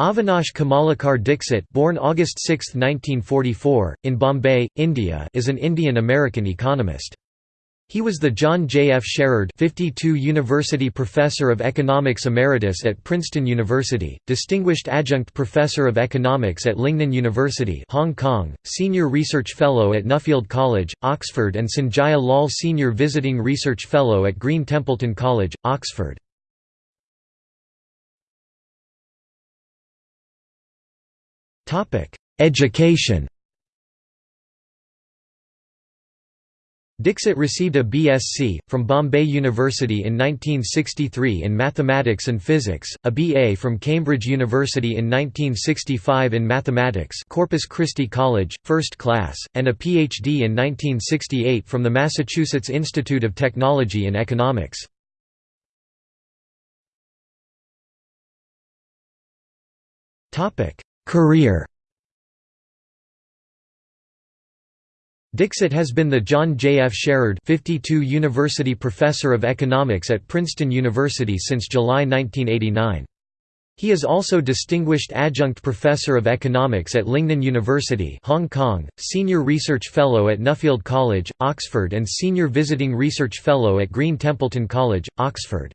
Avinash Kamalakar Dixit born August 6, 1944, in Bombay, India is an Indian-American economist. He was the John J. F. Sherrerd 52 University Professor of Economics Emeritus at Princeton University, Distinguished Adjunct Professor of Economics at Lingnan University Hong Kong, Senior Research Fellow at Nuffield College, Oxford and Sanjaya Lall Senior Visiting Research Fellow at Green Templeton College, Oxford. Education Dixit received a BSc, from Bombay University in 1963 in Mathematics and Physics, a BA from Cambridge University in 1965 in Mathematics Corpus Christi College, first class, and a PhD in 1968 from the Massachusetts Institute of Technology in Economics. Career Dixit has been the John J. F. Sherrerd 52 University Professor of Economics at Princeton University since July 1989. He is also Distinguished Adjunct Professor of Economics at Lingnan University Hong Kong, Senior Research Fellow at Nuffield College, Oxford and Senior Visiting Research Fellow at Green Templeton College, Oxford.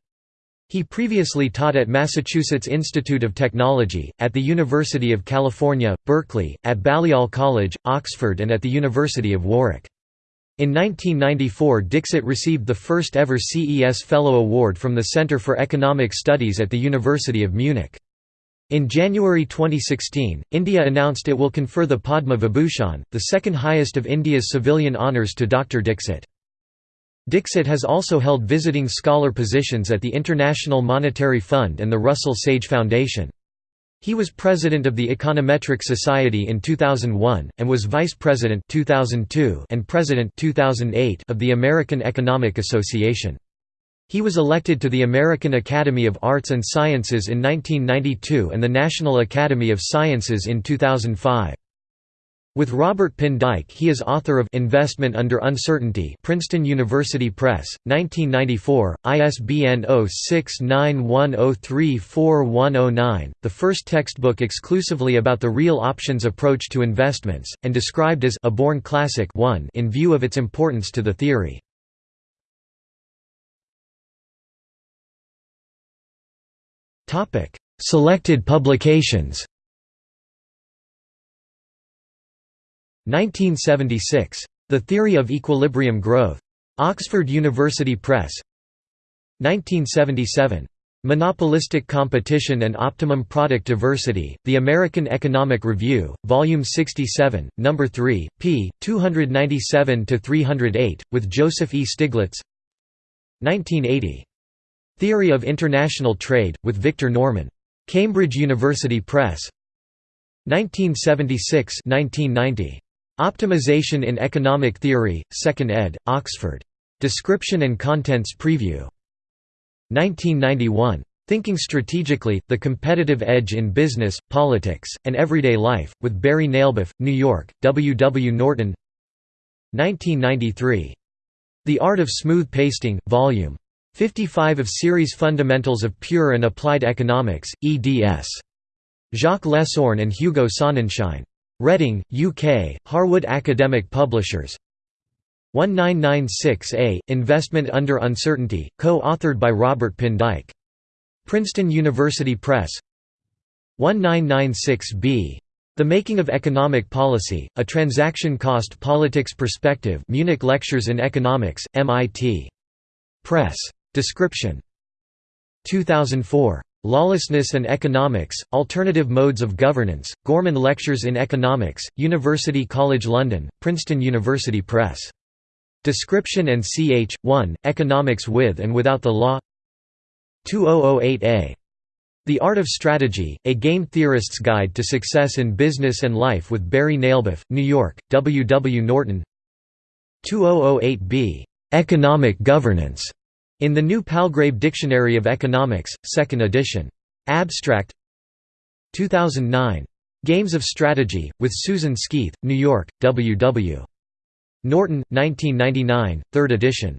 He previously taught at Massachusetts Institute of Technology, at the University of California, Berkeley, at Balliol College, Oxford and at the University of Warwick. In 1994 Dixit received the first ever CES Fellow Award from the Centre for Economic Studies at the University of Munich. In January 2016, India announced it will confer the Padma Vibhushan, the second highest of India's civilian honours to Dr. Dixit. Dixit has also held visiting scholar positions at the International Monetary Fund and the Russell Sage Foundation. He was president of the Econometric Society in 2001 and was vice president 2002 and president 2008 of the American Economic Association. He was elected to the American Academy of Arts and Sciences in 1992 and the National Academy of Sciences in 2005. With Robert Pindyck he is author of Investment Under Uncertainty Princeton University Press, 1994, ISBN 0691034109, the first textbook exclusively about the real options approach to investments, and described as a born classic 1 in view of its importance to the theory. Selected publications 1976. The Theory of Equilibrium Growth. Oxford University Press 1977. Monopolistic Competition and Optimum Product Diversity, The American Economic Review, Volume 67, No. 3, p. 297–308, with Joseph E. Stiglitz 1980. Theory of International Trade, with Victor Norman. Cambridge University Press 1976 1990. Optimization in Economic Theory, 2nd ed., Oxford. Description and Contents Preview. 1991. Thinking Strategically, The Competitive Edge in Business, Politics, and Everyday Life, with Barry Nalebuff, New York, W. W. Norton 1993. The Art of Smooth Pasting, Vol. 55 of Series Fundamentals of Pure and Applied Economics, eds. Jacques Lesourne and Hugo Sonnenschein. Reading, UK, Harwood Academic Publishers 1996A, Investment Under Uncertainty, co-authored by Robert Pindyck. Princeton University Press 1996B. The Making of Economic Policy, A Transaction Cost Politics Perspective Munich Lectures in Economics, MIT. Press. Description 2004. Lawlessness and Economics, Alternative Modes of Governance, Gorman Lectures in Economics, University College London, Princeton University Press. Description and ch. 1, Economics with and Without the Law 2008a. The Art of Strategy, A Game Theorist's Guide to Success in Business and Life with Barry Nalebuff, New York, W. W. Norton 2008b. Economic Governance in the New Palgrave Dictionary of Economics, 2nd edition. Abstract 2009. Games of Strategy, with Susan Skeath, New York, W. W. Norton, 1999, 3rd edition.